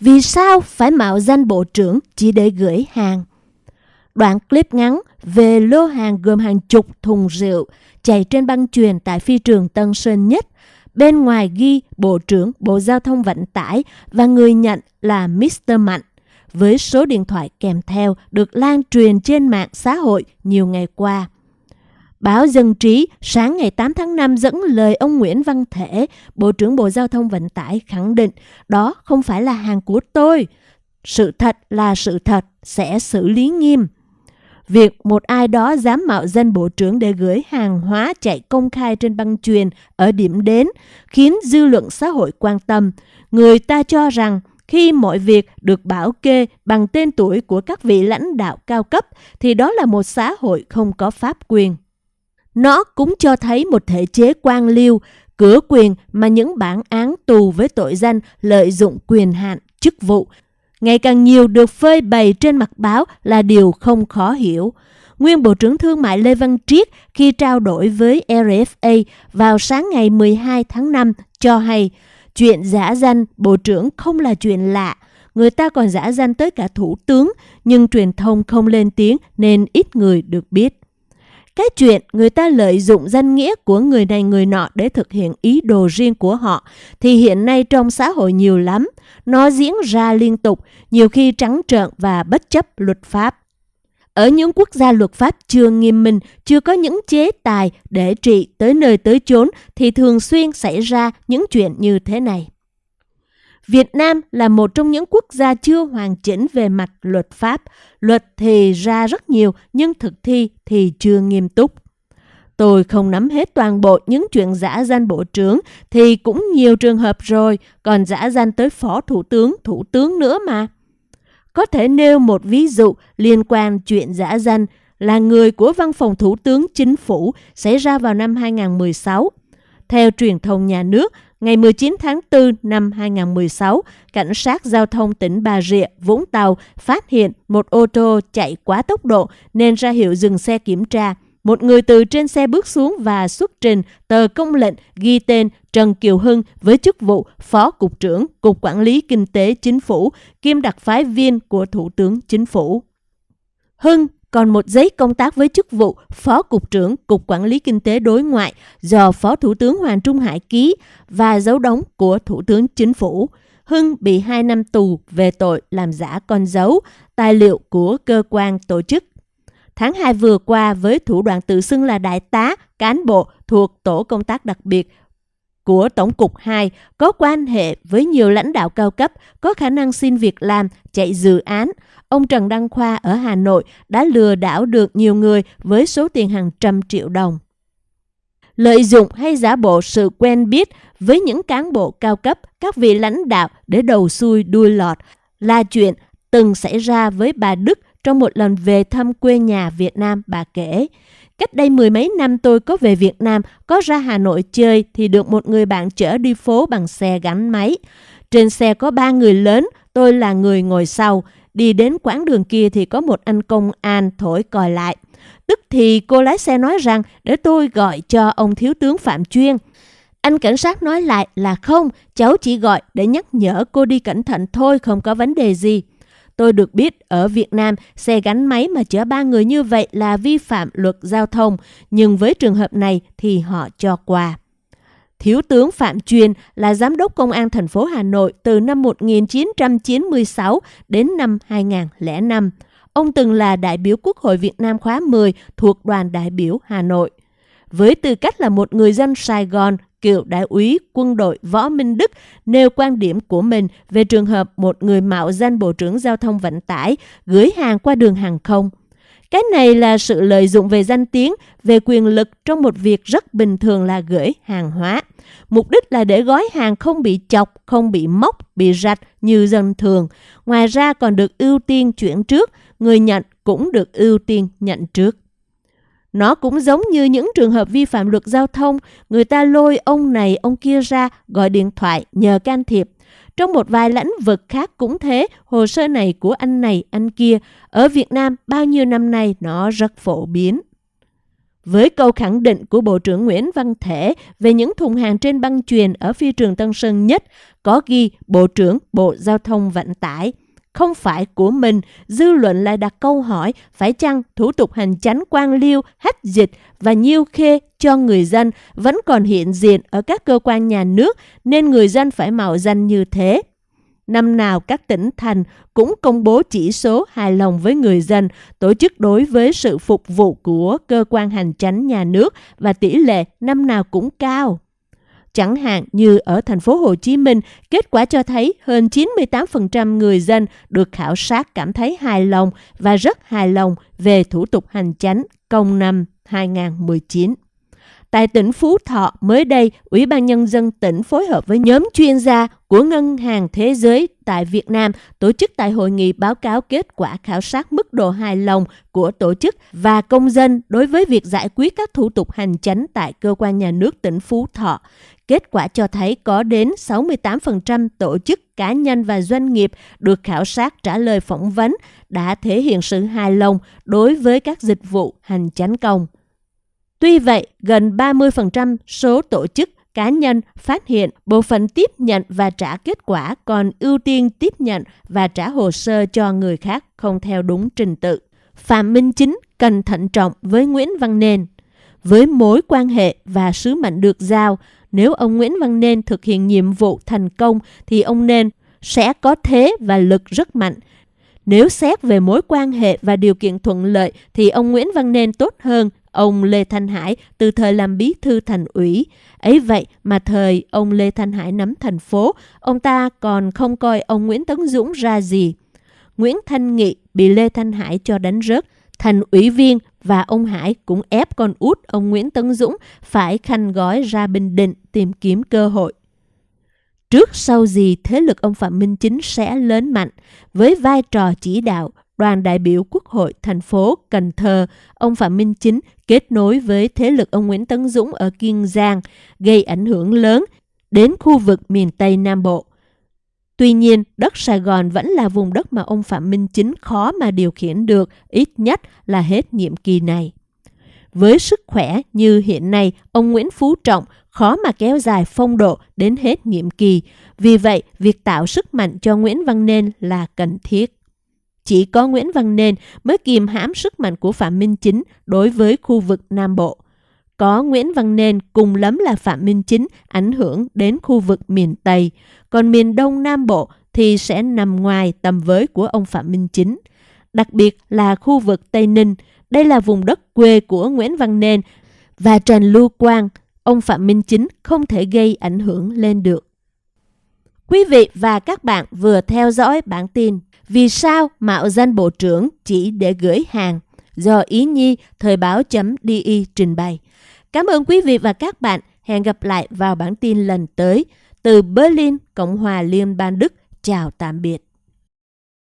Vì sao phải mạo danh bộ trưởng chỉ để gửi hàng? Đoạn clip ngắn về lô hàng gồm hàng chục thùng rượu chạy trên băng chuyền tại phi trường Tân Sơn Nhất. Bên ngoài ghi Bộ trưởng Bộ Giao thông Vận tải và người nhận là Mr. Mạnh, với số điện thoại kèm theo được lan truyền trên mạng xã hội nhiều ngày qua. Báo Dân Trí sáng ngày 8 tháng 5 dẫn lời ông Nguyễn Văn Thể, Bộ trưởng Bộ Giao thông Vận tải khẳng định đó không phải là hàng của tôi. Sự thật là sự thật, sẽ xử lý nghiêm. Việc một ai đó dám mạo danh bộ trưởng để gửi hàng hóa chạy công khai trên băng truyền ở điểm đến khiến dư luận xã hội quan tâm. Người ta cho rằng khi mọi việc được bảo kê bằng tên tuổi của các vị lãnh đạo cao cấp thì đó là một xã hội không có pháp quyền. Nó cũng cho thấy một thể chế quan liêu, cửa quyền mà những bản án tù với tội danh lợi dụng quyền hạn, chức vụ ngày càng nhiều được phơi bày trên mặt báo là điều không khó hiểu. Nguyên Bộ trưởng Thương mại Lê Văn Triết khi trao đổi với RFA vào sáng ngày 12 tháng 5 cho hay chuyện giả danh Bộ trưởng không là chuyện lạ. Người ta còn giả danh tới cả Thủ tướng, nhưng truyền thông không lên tiếng nên ít người được biết. Cái chuyện người ta lợi dụng danh nghĩa của người này người nọ để thực hiện ý đồ riêng của họ thì hiện nay trong xã hội nhiều lắm. Nó diễn ra liên tục, nhiều khi trắng trợn và bất chấp luật pháp. Ở những quốc gia luật pháp chưa nghiêm minh, chưa có những chế tài để trị tới nơi tới chốn thì thường xuyên xảy ra những chuyện như thế này. Việt Nam là một trong những quốc gia chưa hoàn chỉnh về mặt luật pháp. Luật thì ra rất nhiều, nhưng thực thi thì chưa nghiêm túc. Tôi không nắm hết toàn bộ những chuyện giả danh bộ trưởng thì cũng nhiều trường hợp rồi, còn giả danh tới phó thủ tướng, thủ tướng nữa mà. Có thể nêu một ví dụ liên quan chuyện giả danh là người của văn phòng thủ tướng chính phủ xảy ra vào năm 2016. Theo truyền thông nhà nước, ngày 19 tháng 4 năm 2016, Cảnh sát Giao thông tỉnh Bà Rịa, Vũng Tàu phát hiện một ô tô chạy quá tốc độ nên ra hiệu dừng xe kiểm tra. Một người từ trên xe bước xuống và xuất trình tờ công lệnh ghi tên Trần Kiều Hưng với chức vụ Phó Cục trưởng Cục Quản lý Kinh tế Chính phủ, kiêm đặc phái viên của Thủ tướng Chính phủ. Hưng còn một giấy công tác với chức vụ Phó Cục trưởng Cục Quản lý Kinh tế Đối ngoại do Phó Thủ tướng Hoàng Trung Hải ký và dấu đóng của Thủ tướng Chính phủ. Hưng bị 2 năm tù về tội làm giả con dấu, tài liệu của cơ quan tổ chức. Tháng 2 vừa qua với thủ đoạn tự xưng là đại tá, cán bộ thuộc tổ công tác đặc biệt của Tổng cục 2 có quan hệ với nhiều lãnh đạo cao cấp, có khả năng xin việc làm, chạy dự án. Ông Trần Đăng Khoa ở Hà Nội đã lừa đảo được nhiều người với số tiền hàng trăm triệu đồng. Lợi dụng hay giả bộ sự quen biết với những cán bộ cao cấp, các vị lãnh đạo để đầu xuôi đuôi lọt là chuyện từng xảy ra với bà Đức trong một lần về thăm quê nhà Việt Nam bà kể. Cách đây mười mấy năm tôi có về Việt Nam, có ra Hà Nội chơi thì được một người bạn chở đi phố bằng xe gắn máy. Trên xe có ba người lớn, tôi là người ngồi sau. Đi đến quãng đường kia thì có một anh công an thổi còi lại. Tức thì cô lái xe nói rằng để tôi gọi cho ông thiếu tướng Phạm Chuyên. Anh cảnh sát nói lại là không, cháu chỉ gọi để nhắc nhở cô đi cẩn thận thôi, không có vấn đề gì. Tôi được biết ở Việt Nam, xe gắn máy mà chở ba người như vậy là vi phạm luật giao thông, nhưng với trường hợp này thì họ cho qua. Thiếu tướng Phạm Chuyên là giám đốc công an thành phố Hà Nội từ năm 1996 đến năm 2005. Ông từng là đại biểu Quốc hội Việt Nam khóa 10 thuộc đoàn đại biểu Hà Nội. Với tư cách là một người dân Sài Gòn, cựu đại úy quân đội Võ Minh Đức nêu quan điểm của mình về trường hợp một người mạo danh Bộ trưởng Giao thông Vận tải gửi hàng qua đường hàng không. Cái này là sự lợi dụng về danh tiếng, về quyền lực trong một việc rất bình thường là gửi hàng hóa. Mục đích là để gói hàng không bị chọc, không bị móc, bị rạch như dân thường. Ngoài ra còn được ưu tiên chuyển trước, người nhận cũng được ưu tiên nhận trước. Nó cũng giống như những trường hợp vi phạm luật giao thông, người ta lôi ông này ông kia ra gọi điện thoại nhờ can thiệp. Trong một vài lãnh vực khác cũng thế, hồ sơ này của anh này anh kia. Ở Việt Nam bao nhiêu năm nay nó rất phổ biến. Với câu khẳng định của Bộ trưởng Nguyễn Văn Thể về những thùng hàng trên băng truyền ở phi trường Tân Sơn Nhất, có ghi Bộ trưởng Bộ Giao thông Vận tải không phải của mình, dư luận lại đặt câu hỏi phải chăng thủ tục hành chánh quan liêu, hách dịch và nhiêu khê cho người dân vẫn còn hiện diện ở các cơ quan nhà nước nên người dân phải mạo danh như thế. Năm nào các tỉnh thành cũng công bố chỉ số hài lòng với người dân, tổ chức đối với sự phục vụ của cơ quan hành chánh nhà nước và tỷ lệ năm nào cũng cao. Chẳng hạn như ở thành phố Hồ Chí Minh, kết quả cho thấy hơn 98% người dân được khảo sát cảm thấy hài lòng và rất hài lòng về thủ tục hành chánh công năm 2019. Tại tỉnh Phú Thọ, mới đây, Ủy ban Nhân dân tỉnh phối hợp với nhóm chuyên gia của Ngân hàng Thế giới tại Việt Nam tổ chức tại hội nghị báo cáo kết quả khảo sát mức độ hài lòng của tổ chức và công dân đối với việc giải quyết các thủ tục hành chánh tại cơ quan nhà nước tỉnh Phú Thọ. Kết quả cho thấy có đến 68% tổ chức, cá nhân và doanh nghiệp được khảo sát trả lời phỏng vấn đã thể hiện sự hài lòng đối với các dịch vụ hành chánh công. Tuy vậy, gần 30% số tổ chức cá nhân phát hiện bộ phận tiếp nhận và trả kết quả còn ưu tiên tiếp nhận và trả hồ sơ cho người khác không theo đúng trình tự. Phạm Minh Chính cần thận trọng với Nguyễn Văn Nên. Với mối quan hệ và sứ mệnh được giao, nếu ông Nguyễn Văn Nên thực hiện nhiệm vụ thành công thì ông Nên sẽ có thế và lực rất mạnh. Nếu xét về mối quan hệ và điều kiện thuận lợi thì ông Nguyễn Văn Nên tốt hơn ông Lê Thanh Hải từ thời làm bí thư thành ủy. Ấy vậy mà thời ông Lê Thanh Hải nắm thành phố, ông ta còn không coi ông Nguyễn Tấn Dũng ra gì. Nguyễn Thanh Nghị bị Lê Thanh Hải cho đánh rớt, thành ủy viên và ông Hải cũng ép con út ông Nguyễn Tấn Dũng phải khanh gói ra Bình Định tìm kiếm cơ hội. Trước sau gì thế lực ông Phạm Minh Chính sẽ lớn mạnh với vai trò chỉ đạo đoàn đại biểu Quốc hội thành phố Cần Thơ, ông Phạm Minh Chính kết nối với thế lực ông Nguyễn Tấn Dũng ở Kiên Giang, gây ảnh hưởng lớn đến khu vực miền Tây Nam Bộ. Tuy nhiên, đất Sài Gòn vẫn là vùng đất mà ông Phạm Minh Chính khó mà điều khiển được, ít nhất là hết nhiệm kỳ này. Với sức khỏe như hiện nay, ông Nguyễn Phú Trọng khó mà kéo dài phong độ đến hết nhiệm kỳ. Vì vậy, việc tạo sức mạnh cho Nguyễn Văn Nên là cần thiết. Chỉ có Nguyễn Văn Nên mới kìm hãm sức mạnh của Phạm Minh Chính đối với khu vực Nam Bộ. Có Nguyễn Văn Nên cùng lắm là Phạm Minh Chính ảnh hưởng đến khu vực miền Tây, còn miền Đông Nam Bộ thì sẽ nằm ngoài tầm với của ông Phạm Minh Chính. Đặc biệt là khu vực Tây Ninh, đây là vùng đất quê của Nguyễn Văn Nên và Trần Lưu Quang, ông Phạm Minh Chính không thể gây ảnh hưởng lên được. Quý vị và các bạn vừa theo dõi bản tin vì sao mạo danh bộ trưởng chỉ để gửi hàng do Ý Nhi Thời báo.di trình bày. Cảm ơn quý vị và các bạn. Hẹn gặp lại vào bản tin lần tới. Từ Berlin, Cộng hòa Liên bang Đức. Chào tạm biệt.